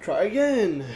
Try again.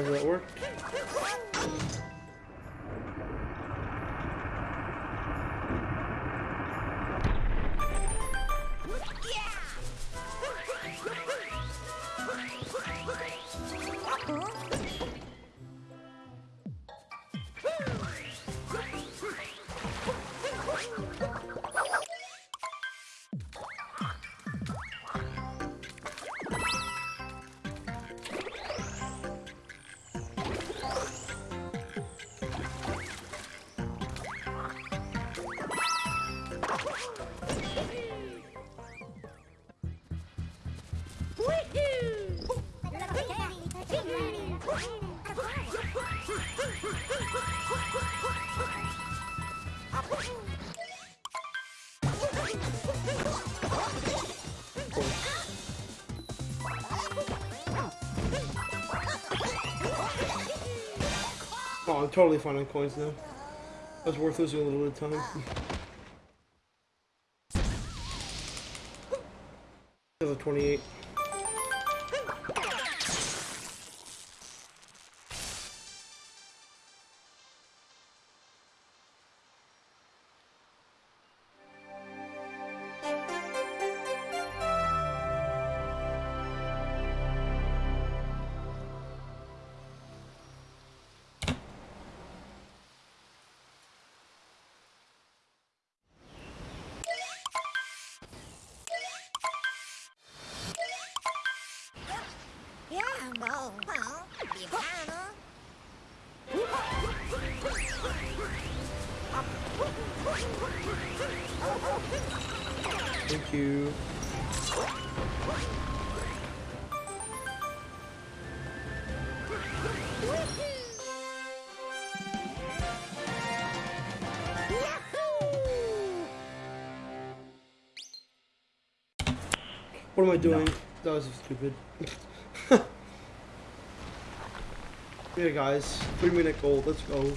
Surprised that worked. I'm totally fine on coins now. That's worth losing a little bit of time. Level 28. What am I doing? That was stupid. yeah, guys. Three minute goal. Let's go.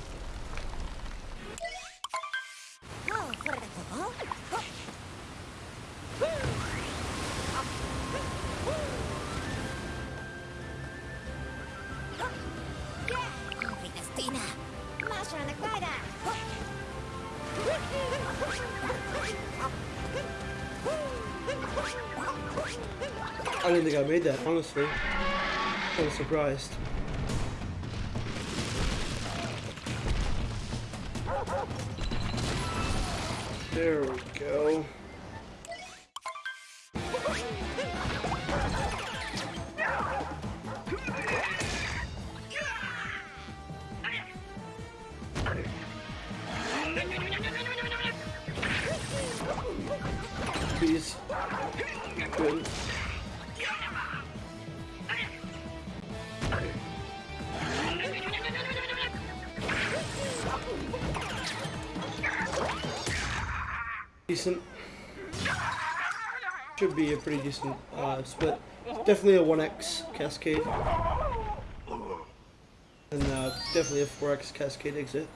That, honestly. I was surprised. There we go. Decent. Should be a pretty decent uh, split. Definitely a 1x cascade. And uh, definitely a 4x cascade exit.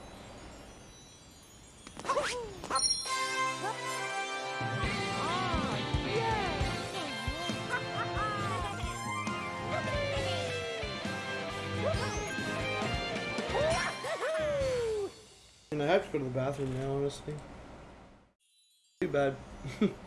And I have to go to the bathroom now, honestly. Bad.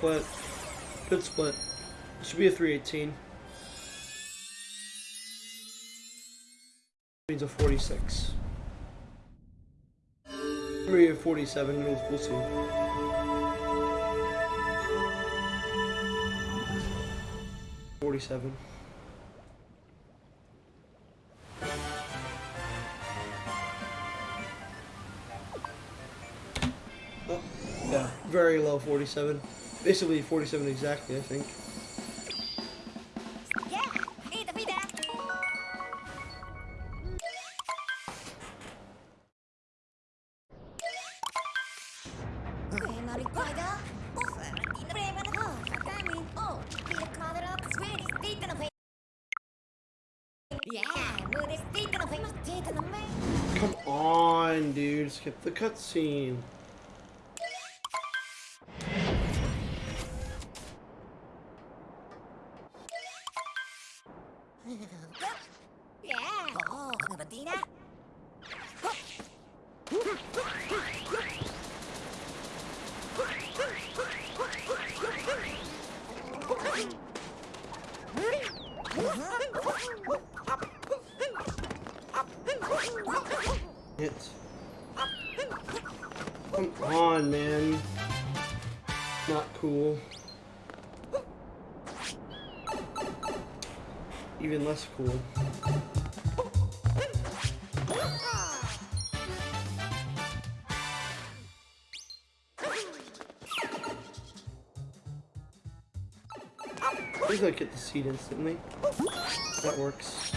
split. Good split. It should be a 318. Means a 46. Maybe a 47, we'll, we'll see. Forty-seven. Oh, yeah, very low forty-seven. Basically forty-seven exactly, I think. Come on, pida. Prima the Oh, Yeah. Oh, Ferrandina. Hit. Come on, man. Not cool. Even less cool. Please don't get the seed instantly. That works.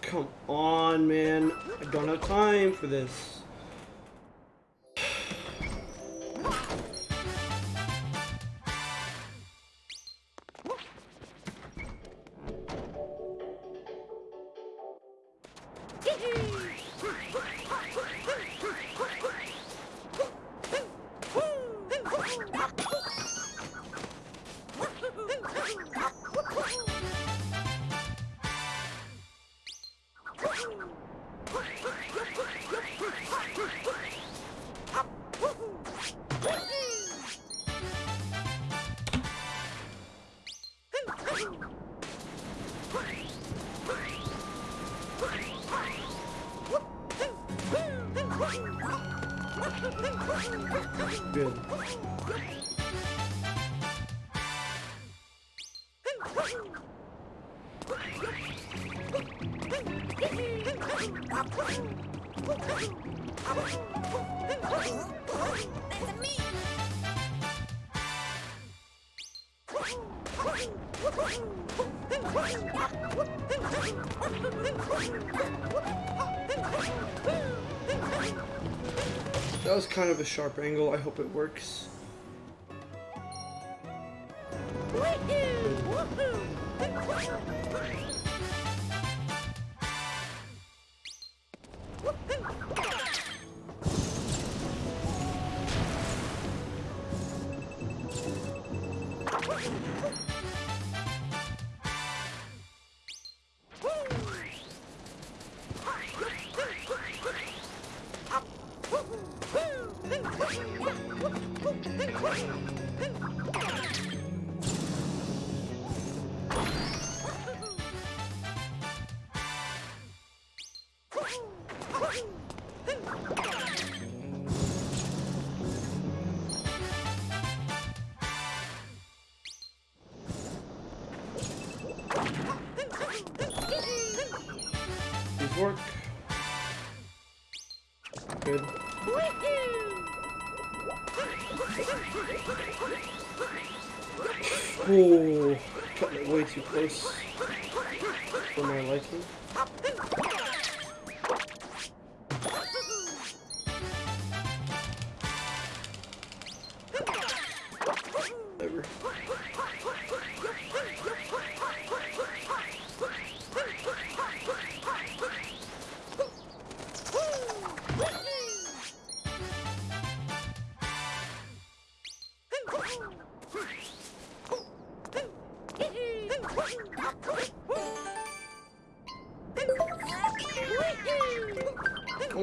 Come on, man. I don't have time for this. That was kind of a sharp angle. I hope it works. These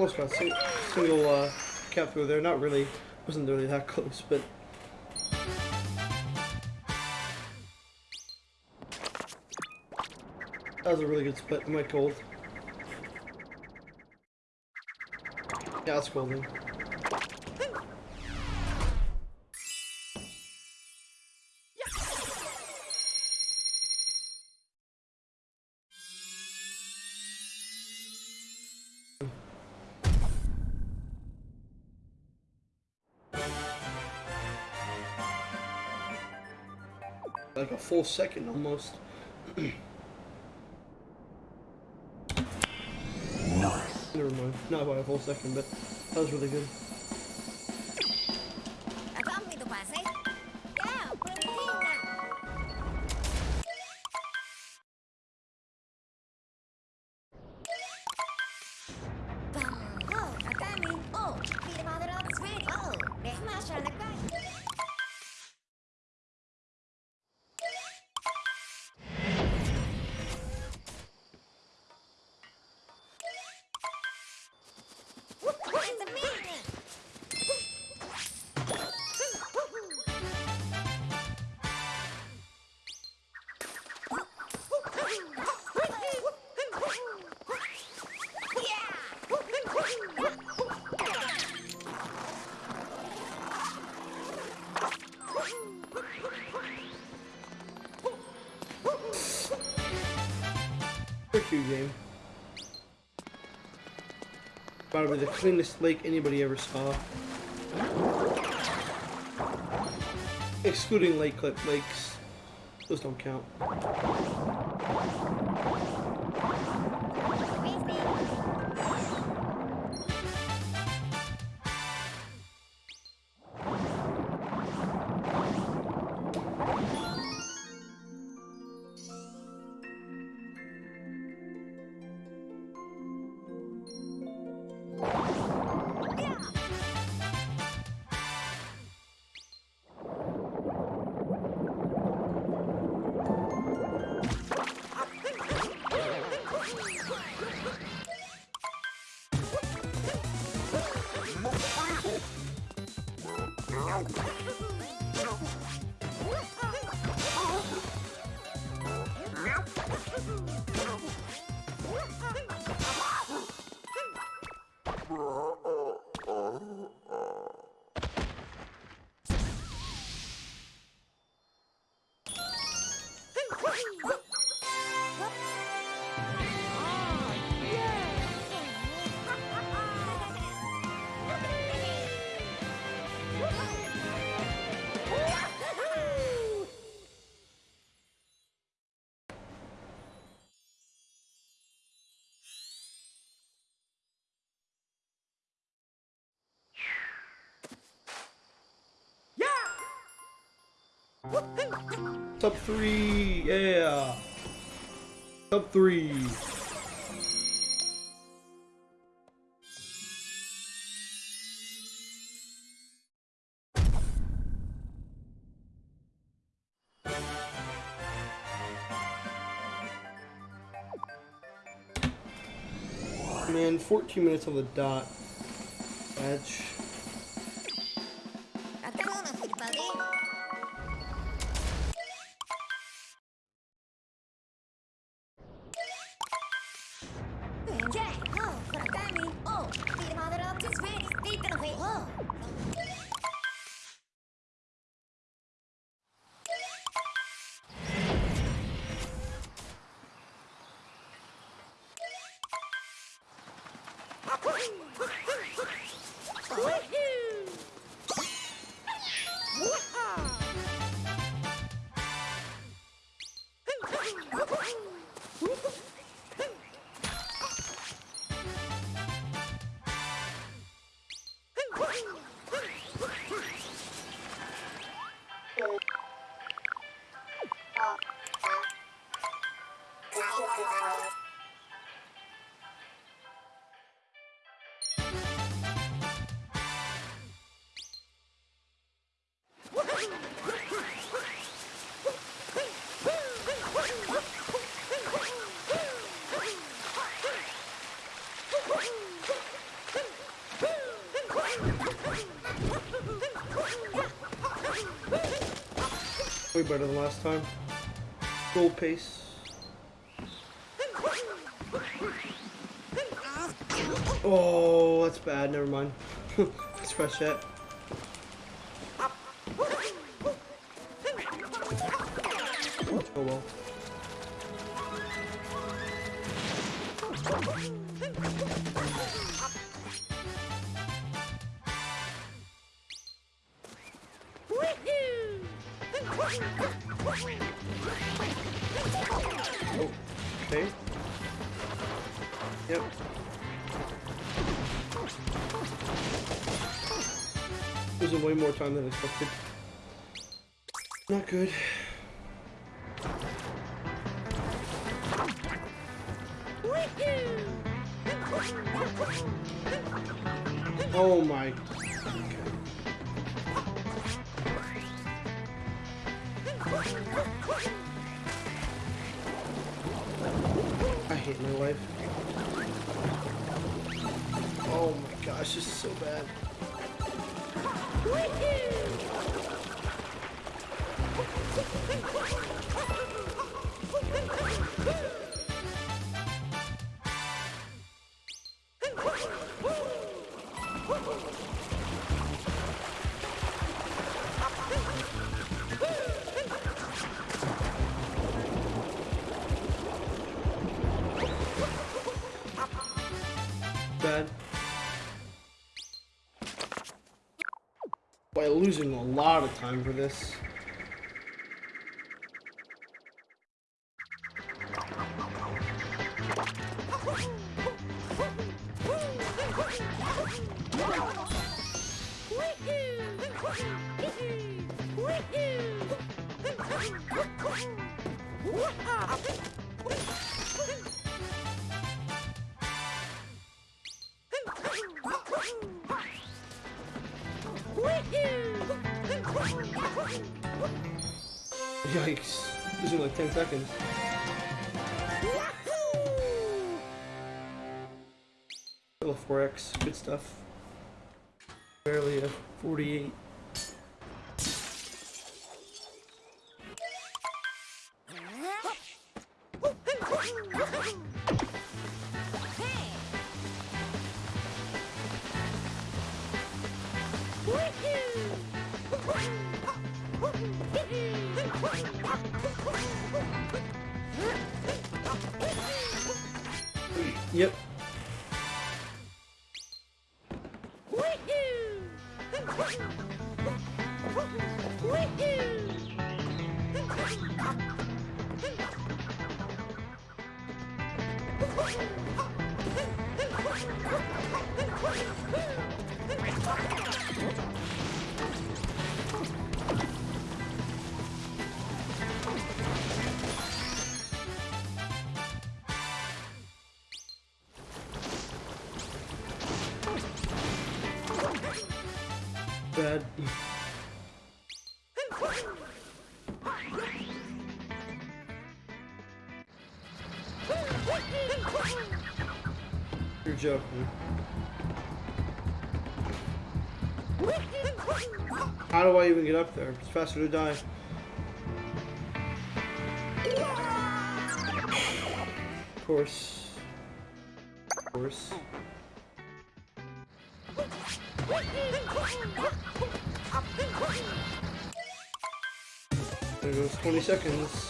Almost got sing single uh, cap through there. Not really. Wasn't really that close, but. That was a really good split. I cold? Yeah, it's golden. Like a full second almost. nice. Never mind. Not by a full second, but that was really good. Probably the cleanest lake anybody ever saw. Excluding lake lakes. Those don't count. Top three, yeah. Top three. Man, 14 minutes on the dot. Edge. Way better than last time. Gold pace. Oh, that's bad. Never mind. Let's fresh that. Not good. Losing a lot of time for this. Yikes. Losing like 10 seconds. Little 4x, good stuff. Barely a 48. Do I even get up there? It's faster to die. Of course. Of course. There goes 20 seconds.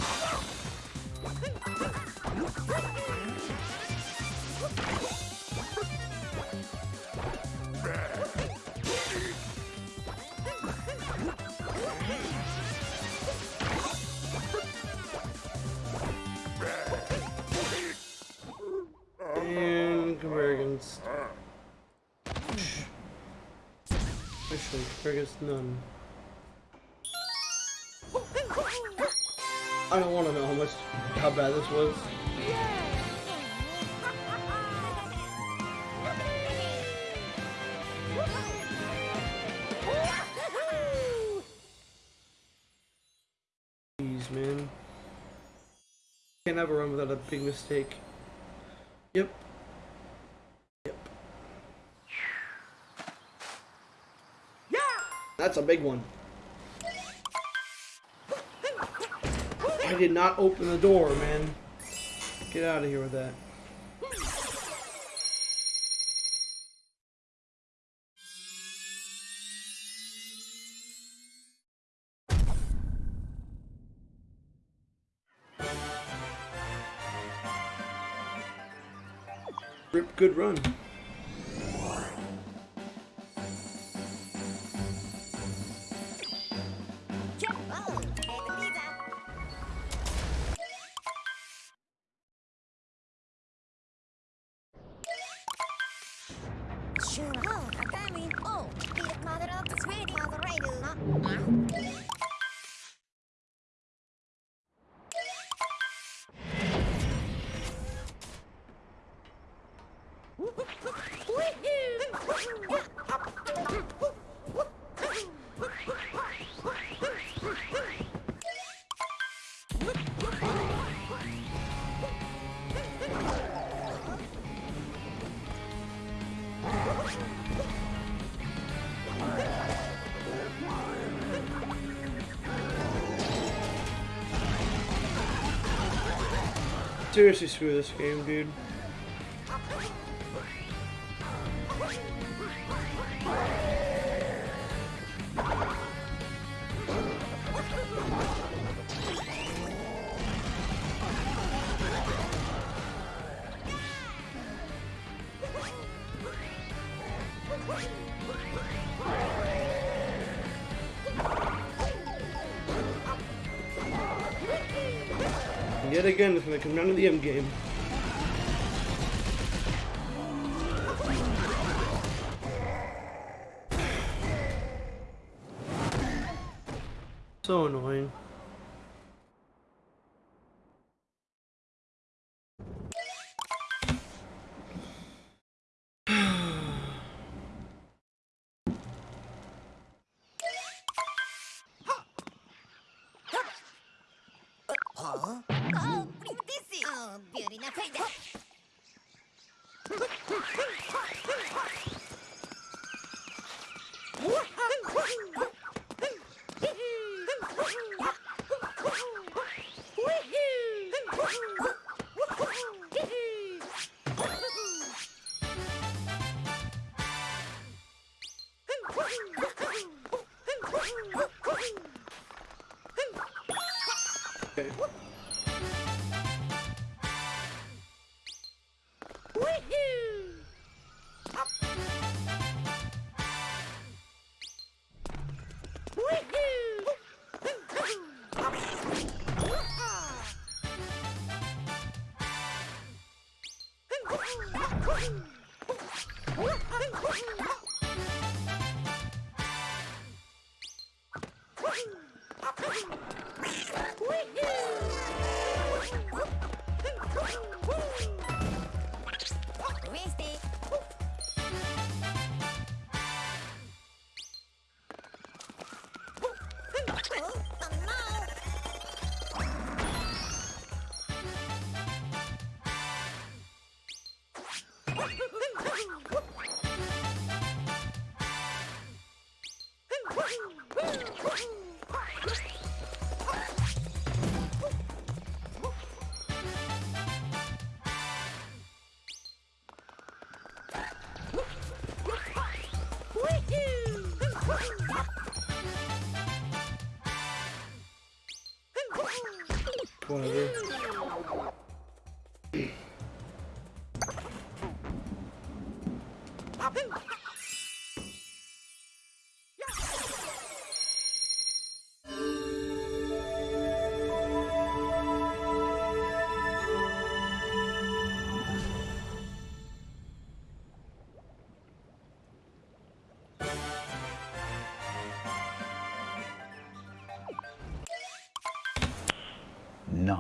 Against. Actually, none. I don't want to know how much, how bad this was. Jeez, man. Can't have a run without a big mistake. Yep. Yep. That's a big one. I did not open the door, man. Get out of here with that. Rip, good run. Seriously, screw this game, dude. Yet again, it's gonna come down to the end game. So annoying.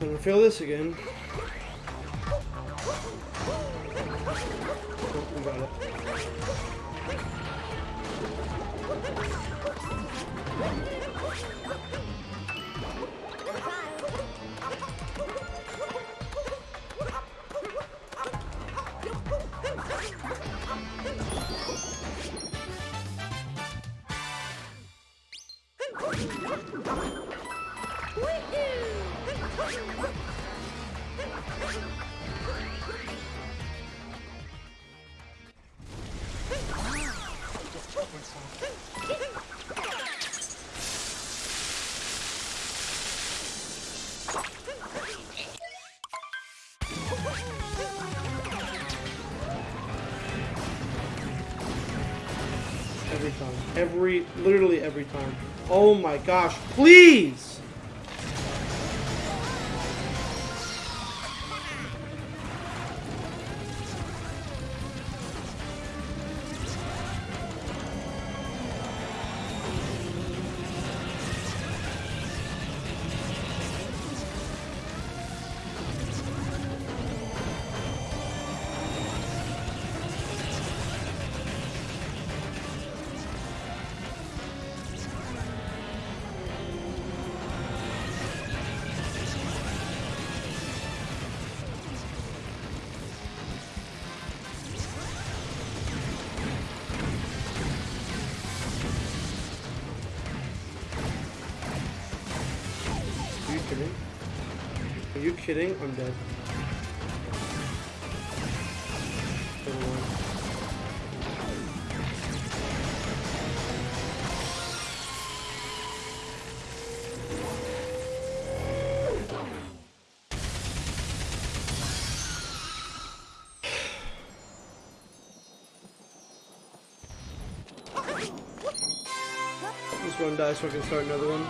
I'm gonna fail this again. Oh, got it. Every, literally every time. Oh my gosh, please! One so I can start another one.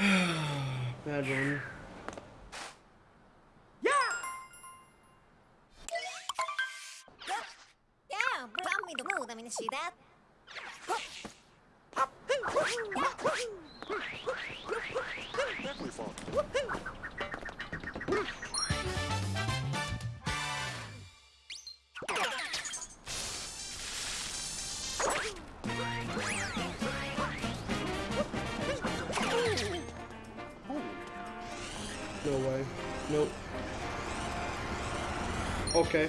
Bad one. See that? No way. Nope. Okay.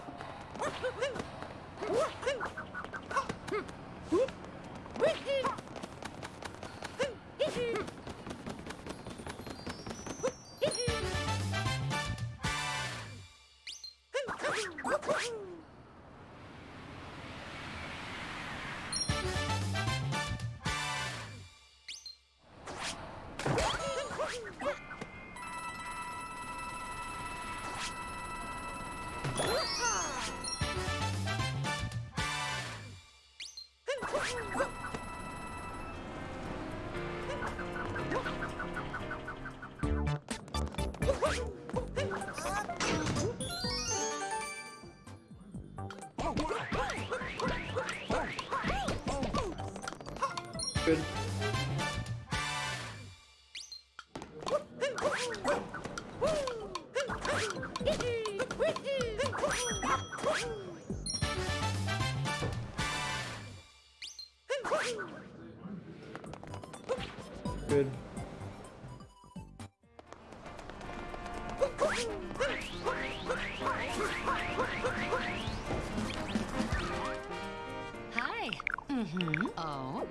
Mm-hmm. Oh.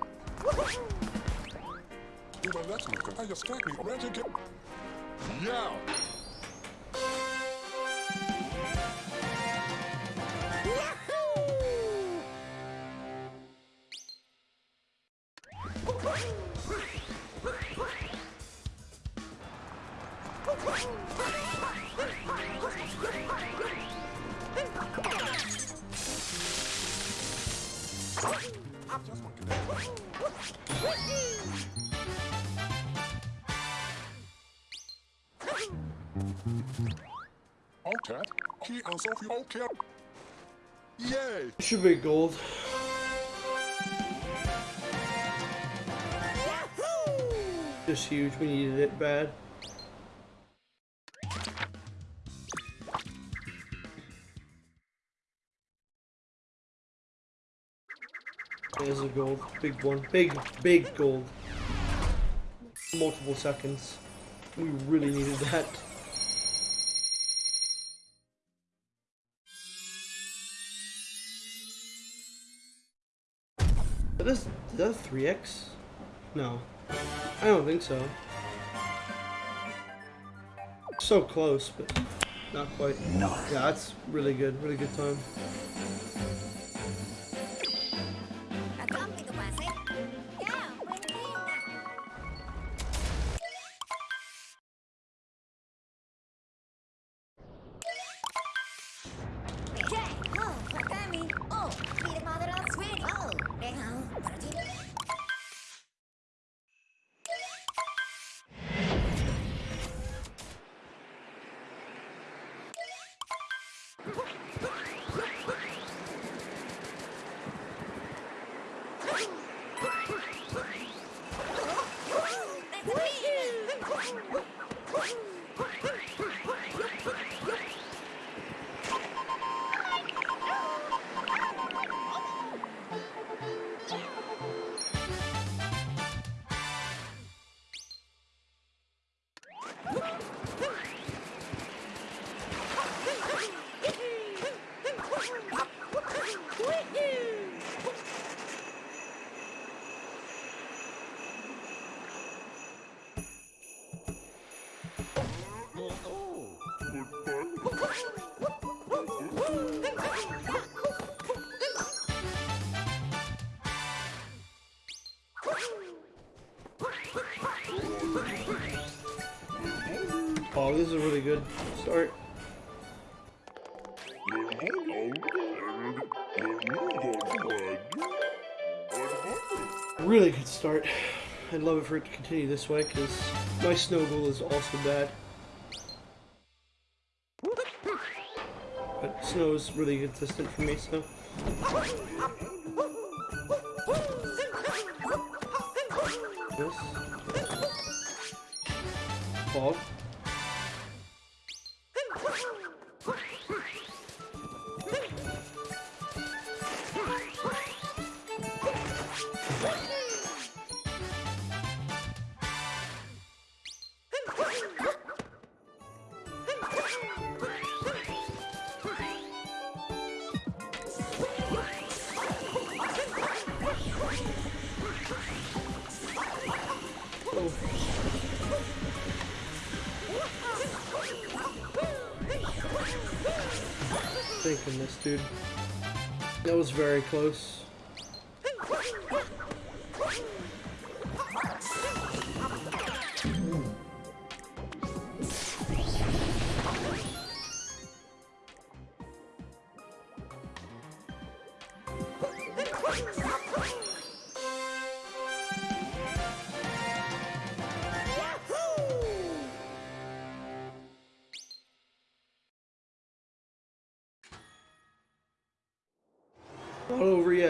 Yeah. Should be gold. Just huge. We needed it bad. There's a gold. Big one. Big, big gold. Multiple seconds. We really needed that. That is, is that 3x? No. I don't think so. So close, but not quite. No. Yeah, that's really good. Really good time. I'd love it for it to continue this way because my snow goal is also bad. But snow is really consistent for me, so. This. Fog. Close.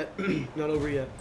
Yet. Not over yet.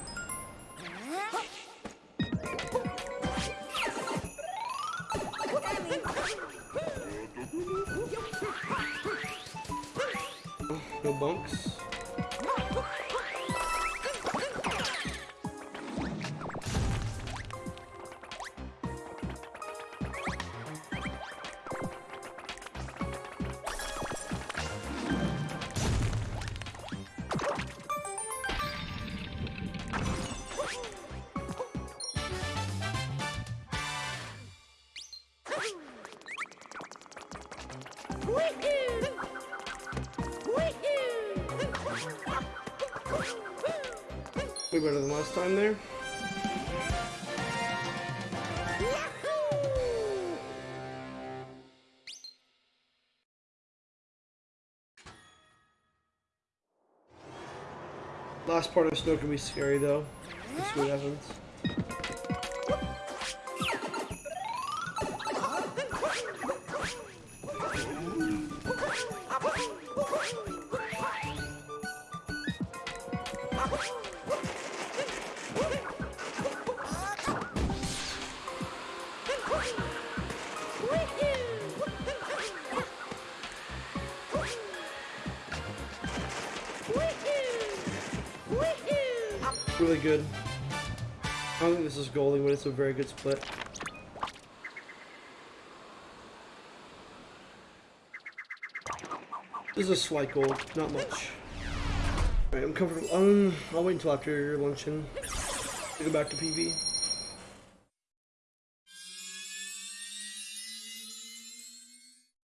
Last part of snow can be scary though. Let's see what happens. It's a very good split. This is a slight gold, not much. Alright, I'm comfortable. Um, I'll wait until after luncheon to go back to PB.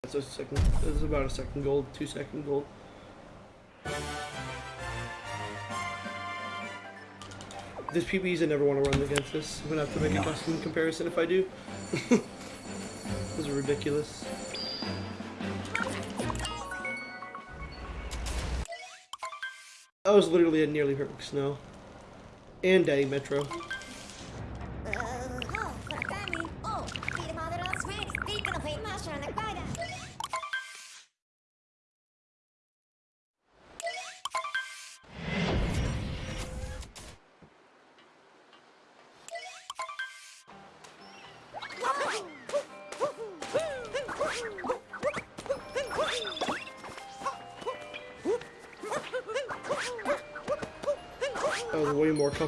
That's a second. This is about a second gold, two second gold. This PBs I never want to run against this. I'm gonna have to make a custom comparison if I do. this is ridiculous. That was literally a nearly perfect snow. And Daddy Metro.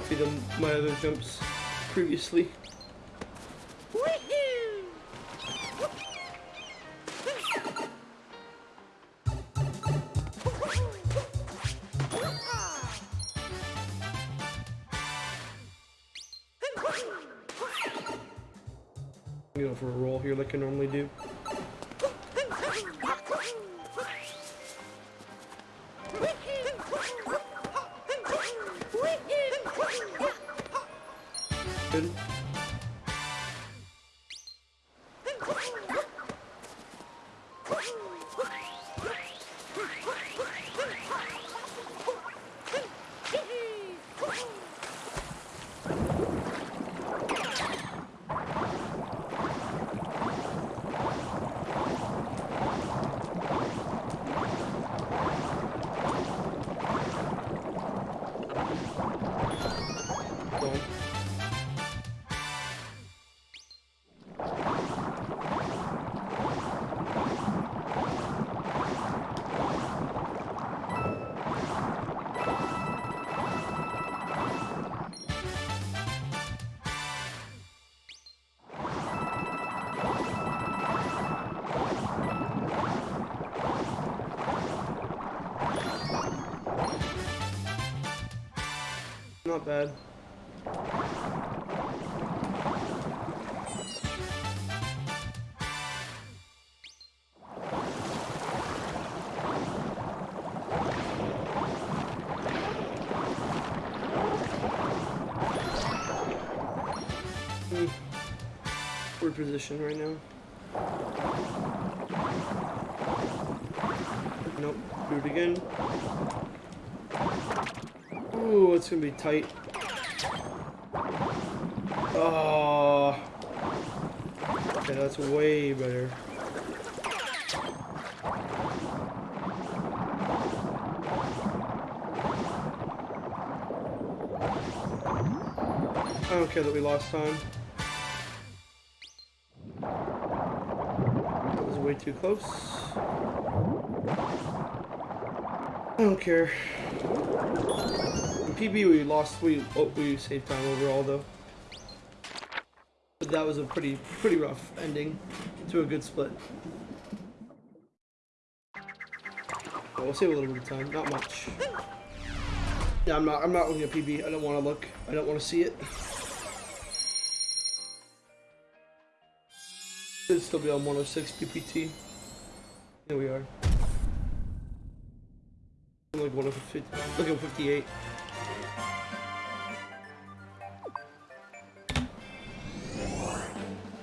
Comfy than my other jumps previously. I'm for a roll here like I normally do. not bad. Hmm. We're positioned right now. Nope, do it again. Ooh, it's gonna be tight. Oh. Okay, that's way better. I don't care that we lost time. That was way too close. I don't care. PB we lost, we oh, we saved time overall though. But that was a pretty pretty rough ending to a good split. But we'll save a little bit of time, not much. Yeah, I'm not I'm not looking at PB. I don't want to look. I don't want to see it. Should still be on 106 PPT. Here we are. I'm like 150, look at 58.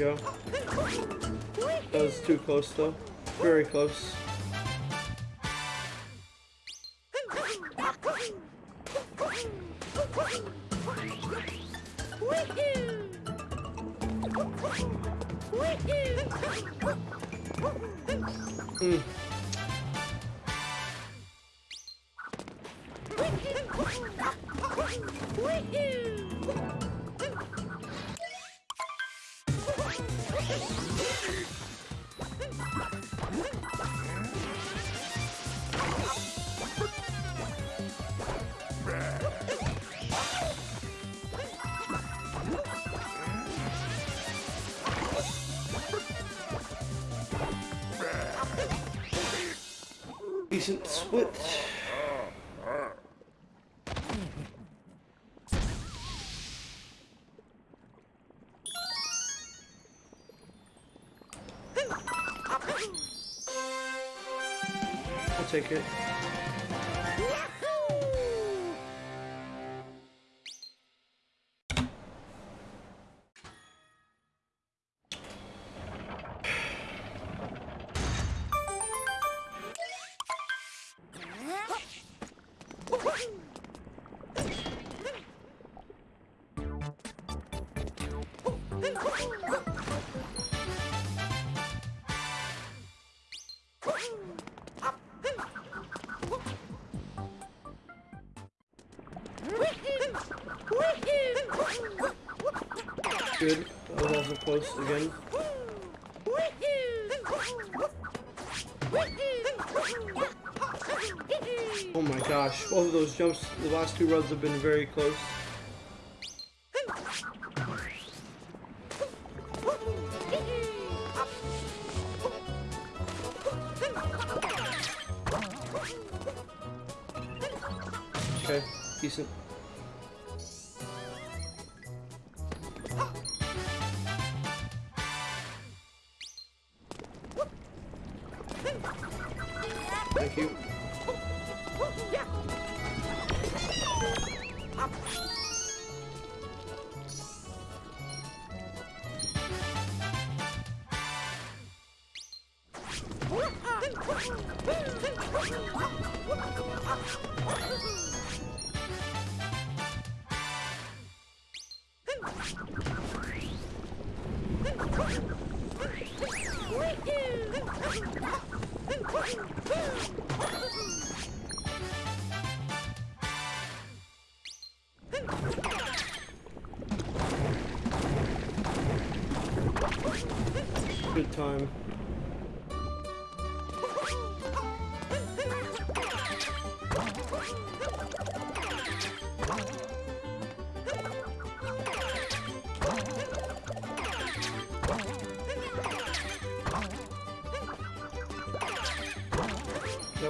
go. That was too close though. Very close. I'll jumps, the last two runs have been very close.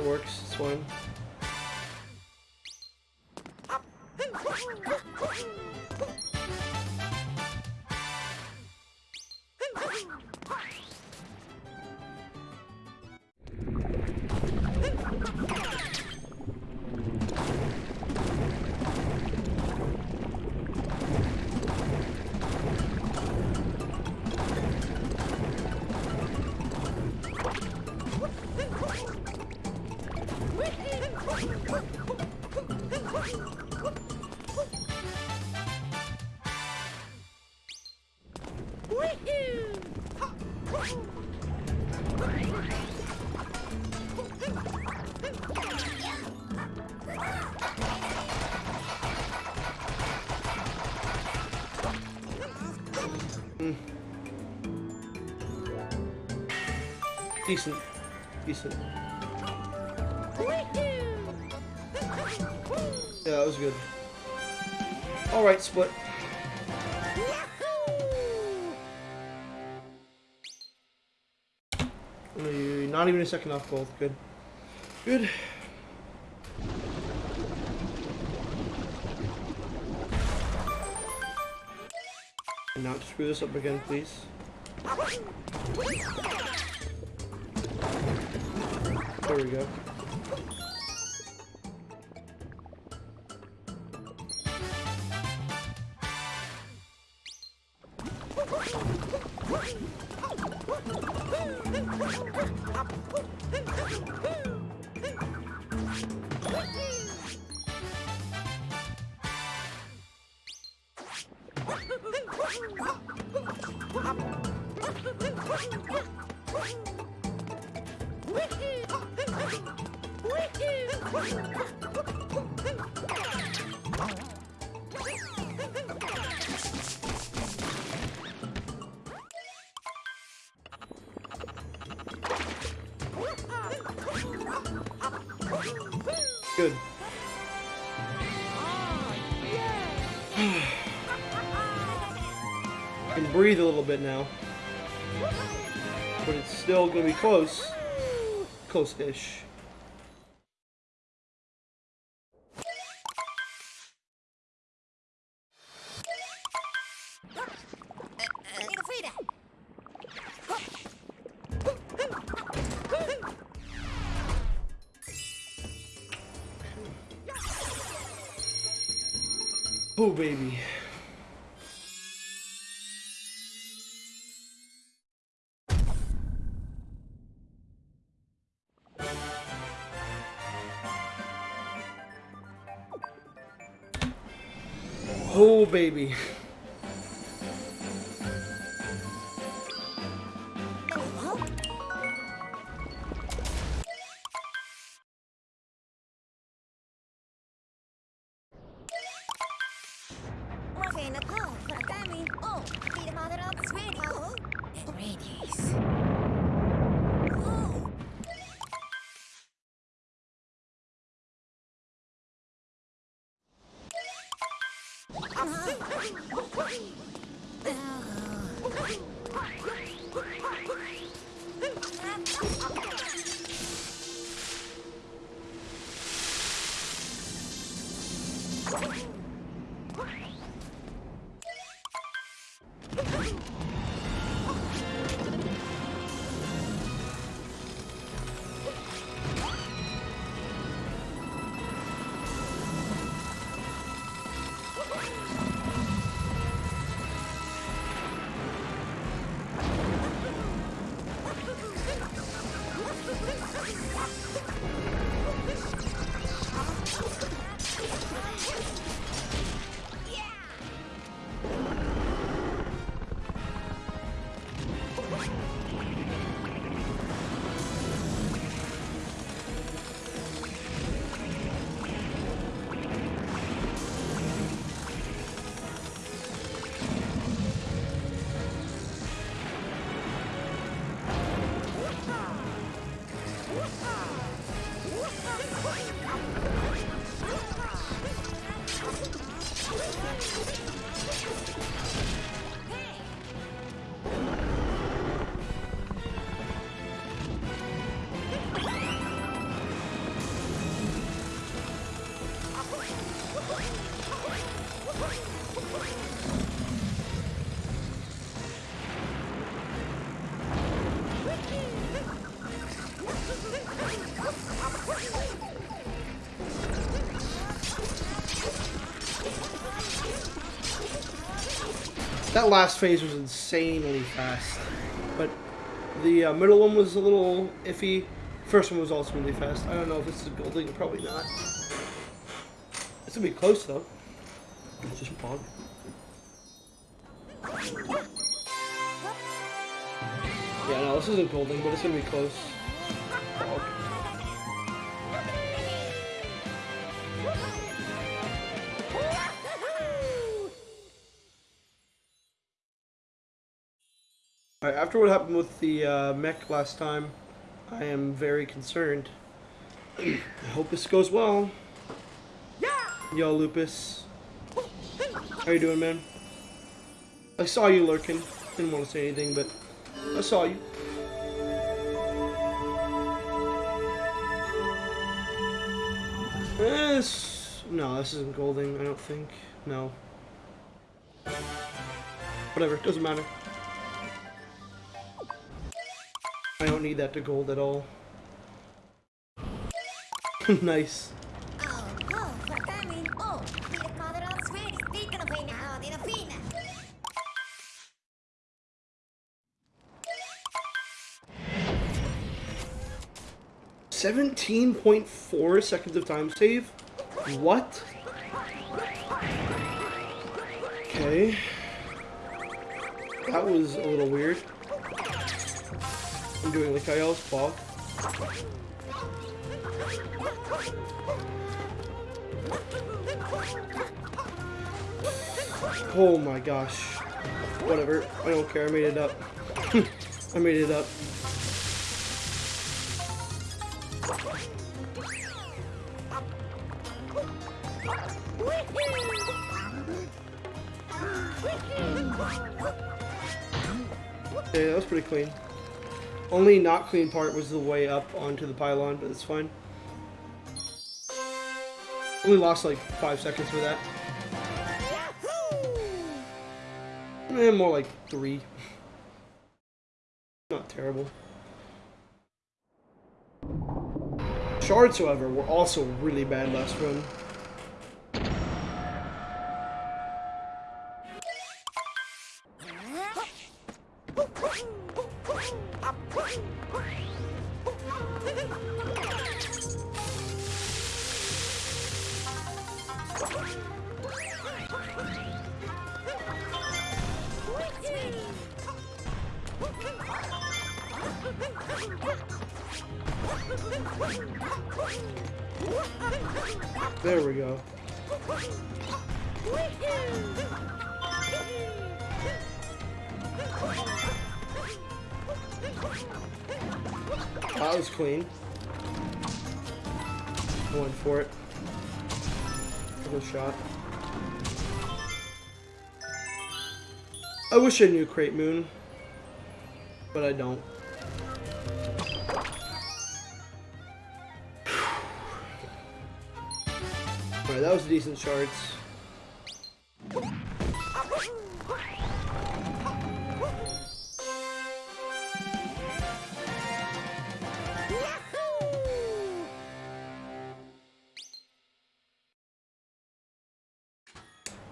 That works. It's fine. Decent. Decent. Yeah, that was good. Alright, split. Not even a second off gold. Good. Good. Not screw this up again, please. We go. Good. can breathe a little bit now. But it's still gonna be close. Close-ish. Baby. Oh, baby. That last phase was insanely fast, but the uh, middle one was a little iffy. First one was also really fast. I don't know if it's a building, probably not. It's gonna be close though. It's just pog. Yeah, no, this isn't building, but it's gonna be close. After what happened with the uh, mech last time, I am very concerned. I hope this goes well. Yo, Lupus. How you doing, man? I saw you lurking. Didn't want to say anything, but I saw you. This... No, this isn't Golding, I don't think. No. Whatever, doesn't matter. I don't need that to gold at all. nice. Seventeen point four seconds of time save. What? Okay. That was a little weird. I'm doing I else fog. Oh my gosh. Whatever. I don't care. I made it up. I made it up. Yeah, that was pretty clean. Only not clean part was the way up onto the pylon, but it's fine. Only lost like five seconds for that. Eh, more like three. Not terrible. Shards, however, were also really bad last run. Wish I knew Crate Moon, but I don't. Alright, that was decent shards.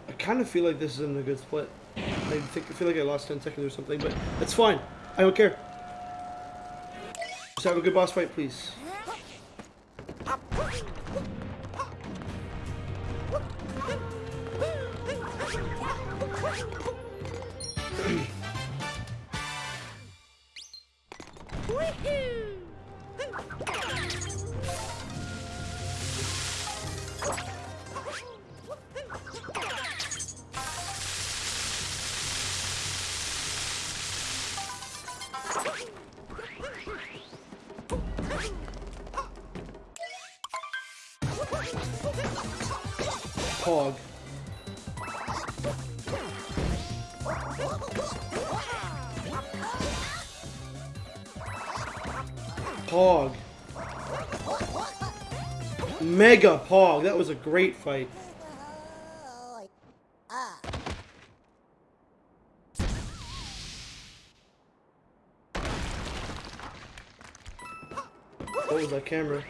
I kind of feel like this isn't a good split. I think I feel like I lost 10 seconds or something, but it's fine. I don't care. Just have a good boss fight, please. Mega Pog. That was a great fight. What was that camera?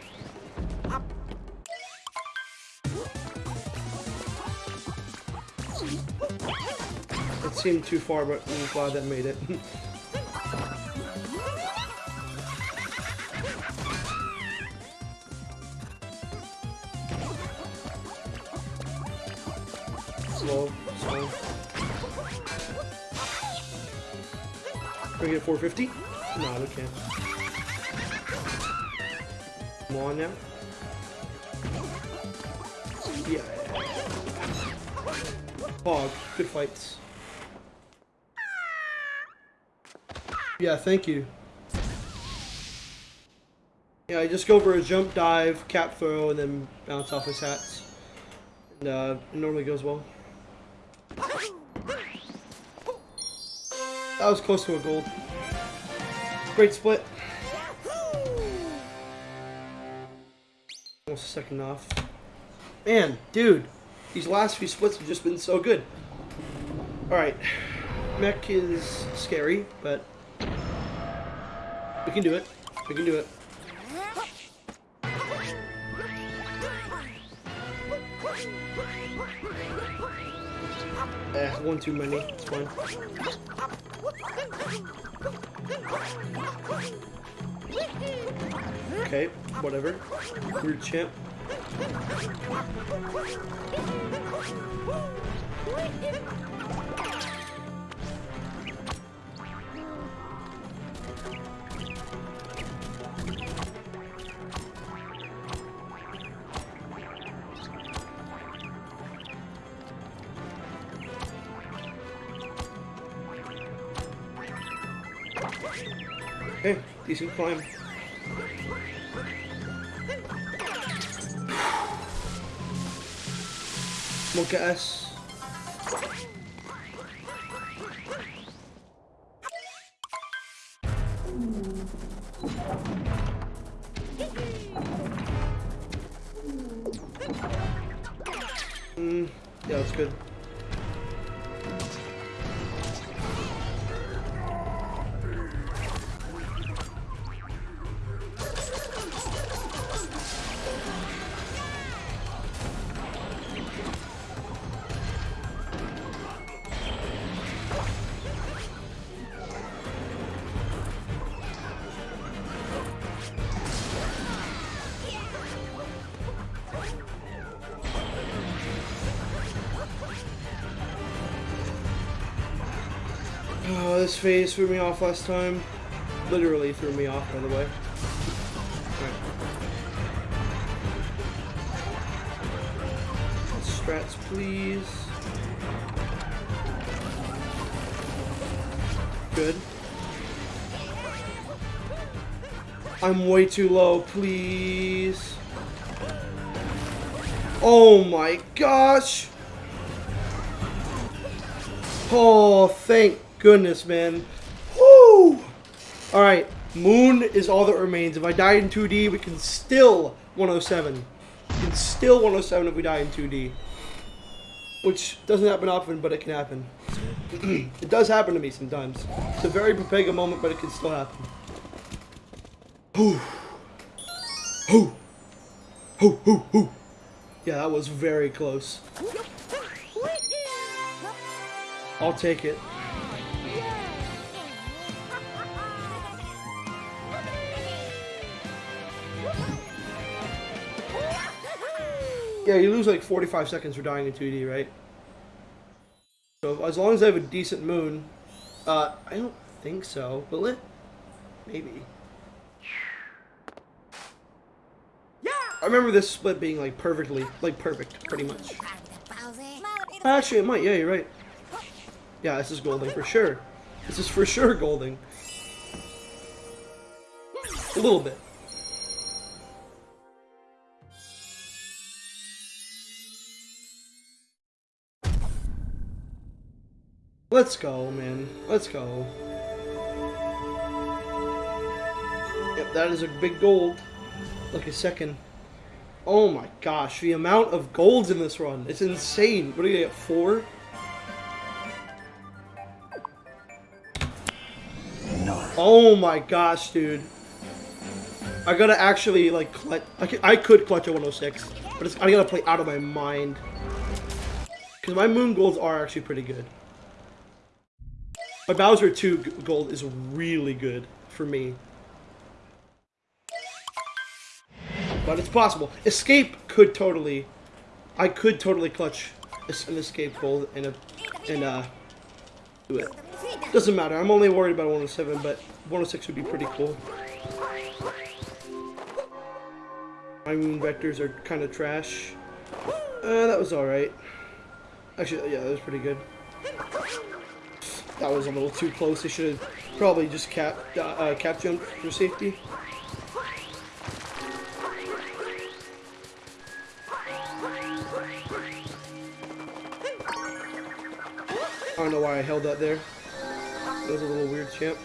It's seemed too far, but I'm glad that made it. 450. No, we can't. Come on now. Yeah. Oh, good fights. Yeah, thank you. Yeah, I just go for a jump, dive, cap throw, and then bounce off his hats. And uh, it normally goes well. That was close to a gold. Great split. Almost second off. Man, dude, these last few splits have just been so good. Alright. Mech is scary, but we can do it. We can do it. Eh, one too many. It's fine. Okay, whatever. Weird champ. climb. Look at us. Phase threw me off last time. Literally threw me off, by the way. Alright. Strats, please. Good. I'm way too low, please. Oh my gosh! Oh, thank goodness, man. Woo! Alright, Moon is all that remains. If I die in 2D, we can still 107. We can still 107 if we die in 2D. Which doesn't happen often, but it can happen. it does happen to me sometimes. It's a very Pepega moment, but it can still happen. Whew. Whew. Whew, whew, whew. Yeah, that was very close. I'll take it. Yeah, you lose like 45 seconds for dying in 2D, right? So as long as I have a decent moon, uh, I don't think so. Will it? Maybe. Yeah. I remember this split being like perfectly, like perfect, pretty much. Actually, it might. Yeah, you're right. Yeah, this is Golding for sure. This is for sure Golding. A little bit. Let's go, man. Let's go. Yep, that is a big gold. Like a second. Oh my gosh, the amount of golds in this run. It's insane. What do you get, four? No. Oh my gosh, dude. I gotta actually, like, clutch. I could, I could clutch a 106, but it's, I gotta play out of my mind. Because my moon golds are actually pretty good. But Bowser 2 gold is really good for me. But it's possible. Escape could totally, I could totally clutch an escape gold and a, and uh, do it. Doesn't matter. I'm only worried about 107, but 106 would be pretty cool. My moon vectors are kind of trash. Uh, that was alright. Actually, yeah, that was pretty good. That was a little too close. They should have probably just cap, uh, uh, cap jumped for safety. I don't know why I held that there. That was a little weird, champ.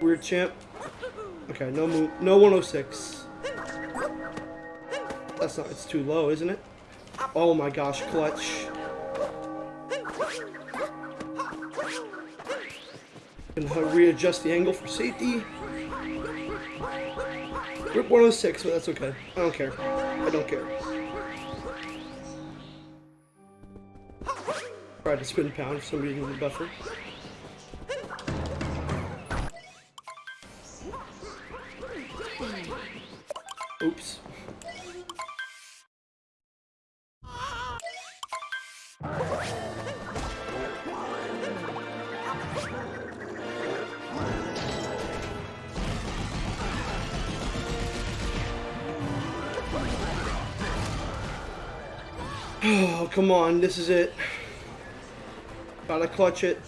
Weird champ. Okay, no move. No 106. That's not. It's too low, isn't it? Oh my gosh, clutch. And readjust the angle for safety. Rip 106, but that's okay. I don't care. I don't care. Tried to spin pound for some reason in buffer. This is it. Gotta clutch it.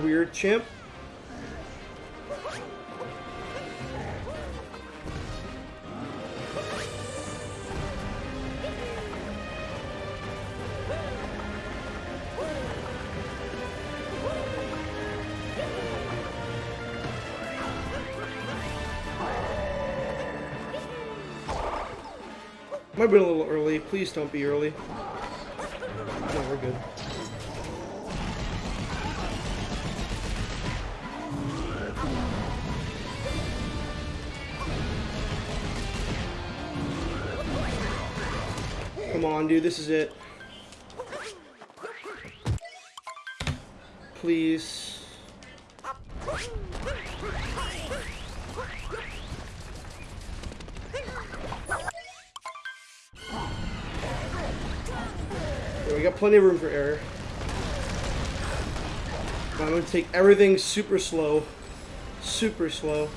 Weird chimp. Have been a little early. Please don't be early. No, we're good. Come on, dude. This is it. Please. Plenty of room for error. I'm gonna take everything super slow. Super slow.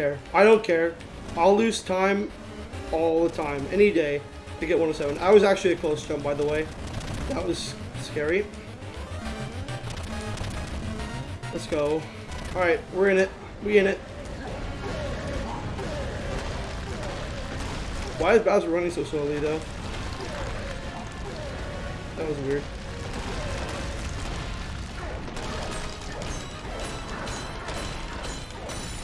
Care. I don't care. I'll lose time all the time, any day, to get 107. I was actually a close jump, by the way. That was scary. Let's go. Alright, we're in it. We in it. Why is Bowser running so slowly, though? That was weird.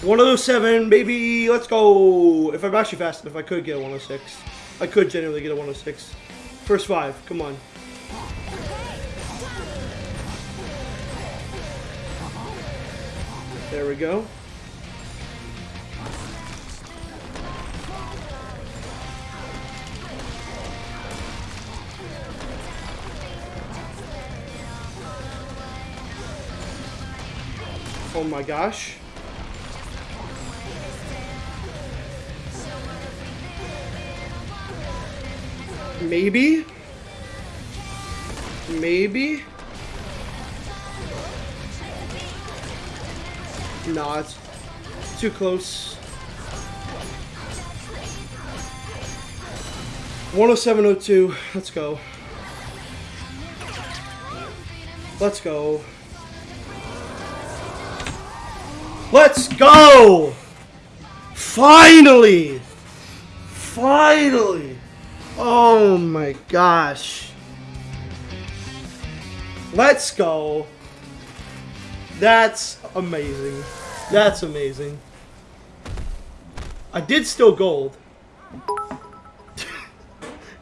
One oh seven, baby. Let's go. If I'm actually fast enough, I could get a 106. I could genuinely get a 106. First five. Come on. There we go. Oh my gosh. Maybe? Maybe. Nah, it's too close. 107.02. Let's go. Let's go. Let's go! Finally! Finally! Oh my gosh. Let's go. That's amazing. That's amazing. I did still gold.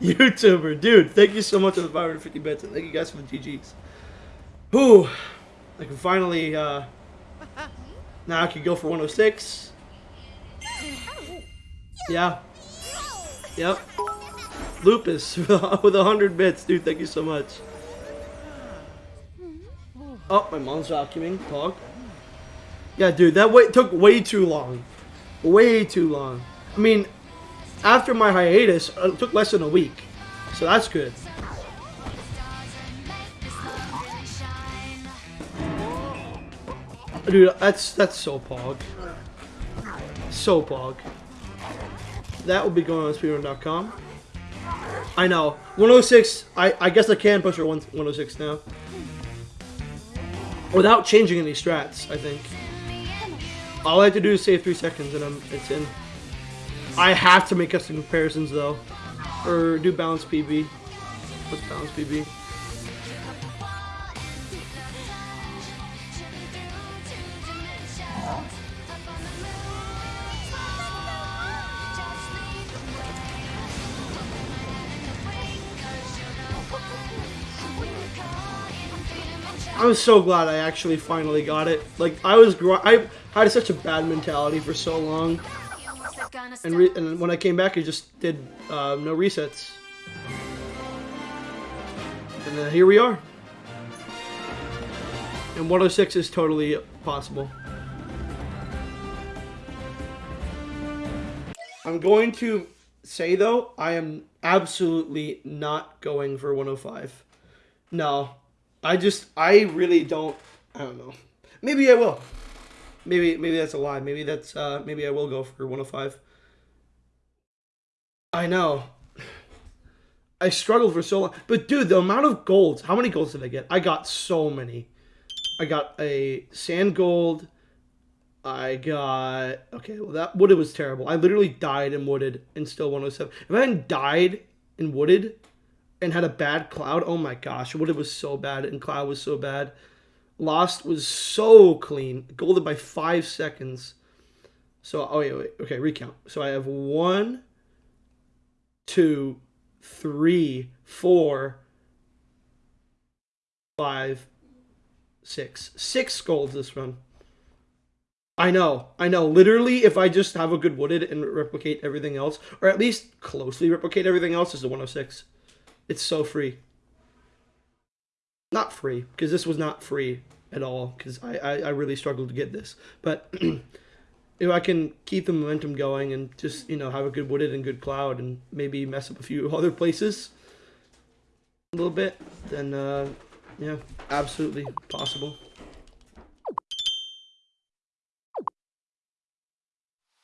YouTuber, dude, thank you so much for the 550 bits. and Thank you guys for the GGs. Whew. I can finally, uh... Now I can go for 106. Yeah. Yep. Lupus with 100 bits, dude. Thank you so much. Oh, my mom's vacuuming. Pog. Yeah, dude, that took way too long. Way too long. I mean, after my hiatus, it took less than a week. So that's good. Dude, that's that's so pog. So pog. That will be going on speedrun.com. I know. 106, I, I guess I can push her 106 now. Without changing any strats, I think. All I have to do is save 3 seconds and I'm, it's in. I have to make custom comparisons though. Or do balance PB. What's balance PB? I'm so glad I actually finally got it. Like I was, gr I had such a bad mentality for so long, and and when I came back, I just did uh, no resets, and then here we are. And 106 is totally possible. I'm going to say though, I am absolutely not going for 105. No, I just, I really don't, I don't know. Maybe I will. Maybe, maybe that's a lie. Maybe that's, uh, maybe I will go for 105. I know. I struggled for so long. But dude, the amount of golds, how many golds did I get? I got so many. I got a sand gold. I got, okay, well that, wooded was terrible. I literally died in wooded and still 107. If I hadn't died in wooded, and had a bad cloud. Oh my gosh, what it was so bad and cloud was so bad. Lost was so clean. Golden by five seconds. So oh wait, wait, okay, recount. So I have one, two, three, four, five, six. Six golds this run. I know, I know. Literally, if I just have a good wooded and replicate everything else, or at least closely replicate everything else, is the 106. It's so free. Not free, because this was not free at all, because I, I, I, really struggled to get this. But if I can keep the momentum going and just, you know, have a good wooded and good cloud and maybe mess up a few other places a little bit, then, uh, yeah, absolutely possible.